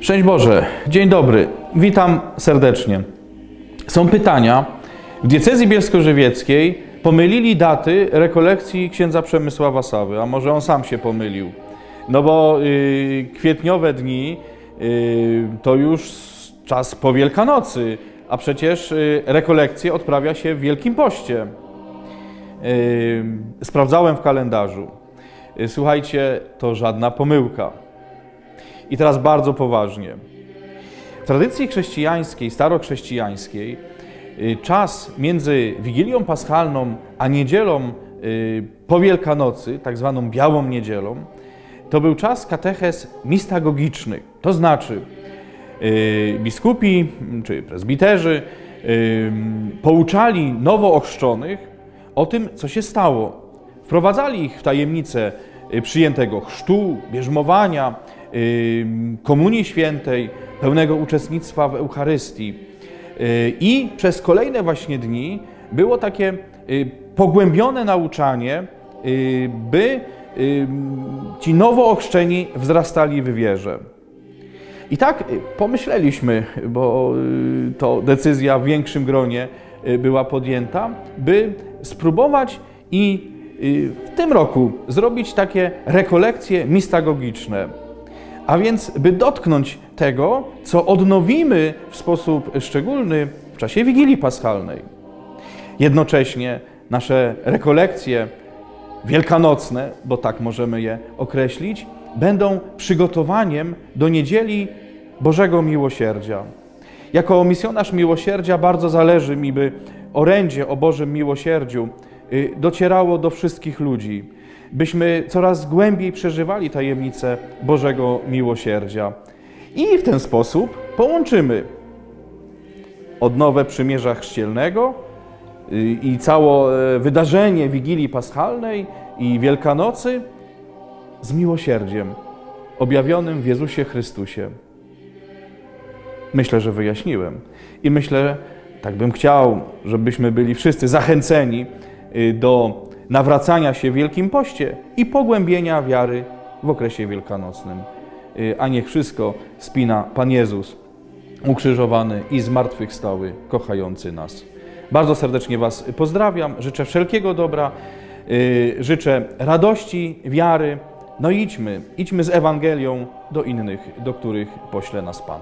Szczęść Boże, dzień dobry, witam serdecznie. Są pytania. W diecezji bielsko-żywieckiej pomylili daty rekolekcji księdza Przemysława Sawy, a może on sam się pomylił. No bo y, kwietniowe dni y, to już czas po Wielkanocy, a przecież y, rekolekcje odprawia się w Wielkim Poście. Y, sprawdzałem w kalendarzu. Y, Słuchajcie, to żadna pomyłka. I teraz bardzo poważnie. W tradycji chrześcijańskiej, starochrześcijańskiej, y, czas między Wigilią Paschalną a niedzielą y, po Wielkanocy, tak zwaną Białą Niedzielą, to był czas katechez mistagogicznych. To znaczy, y, biskupi czy prezbiterzy y, pouczali nowo ochrzczonych o tym, co się stało. Wprowadzali ich w tajemnicę przyjętego chrztu, bierzmowania, komunii świętej, pełnego uczestnictwa w Eucharystii. Y, I przez kolejne właśnie dni było takie y, pogłębione nauczanie, y, by ci nowo ochrzczeni wzrastali w wierze. I tak pomyśleliśmy, bo to decyzja w większym gronie była podjęta, by spróbować i w tym roku zrobić takie rekolekcje mistagogiczne. A więc, by dotknąć tego, co odnowimy w sposób szczególny w czasie Wigilii Paschalnej. Jednocześnie nasze rekolekcje wielkanocne, bo tak możemy je określić, będą przygotowaniem do niedzieli Bożego Miłosierdzia. Jako misjonarz miłosierdzia bardzo zależy mi, by orędzie o Bożym Miłosierdziu y, docierało do wszystkich ludzi, byśmy coraz głębiej przeżywali tajemnicę Bożego Miłosierdzia. I w ten sposób połączymy odnowę przymierza chrzcielnego y, i całe wydarzenie Wigilii Paschalnej i Wielkanocy z miłosierdziem objawionym w Jezusie Chrystusie. Myślę, że wyjaśniłem. I myślę, tak bym chciał, żebyśmy byli wszyscy zachęceni y, do nawracania się w Wielkim Poście i pogłębienia wiary w okresie wielkanocnym. Y, A niech wszystko spina Pan Jezus, ukrzyżowany i zmartwychwstały, kochający nas. Bardzo serdecznie Was pozdrawiam, życzę wszelkiego dobra, y, życzę radości, wiary. No idźmy, idźmy z Ewangelią do innych, do których pośle nas Pan.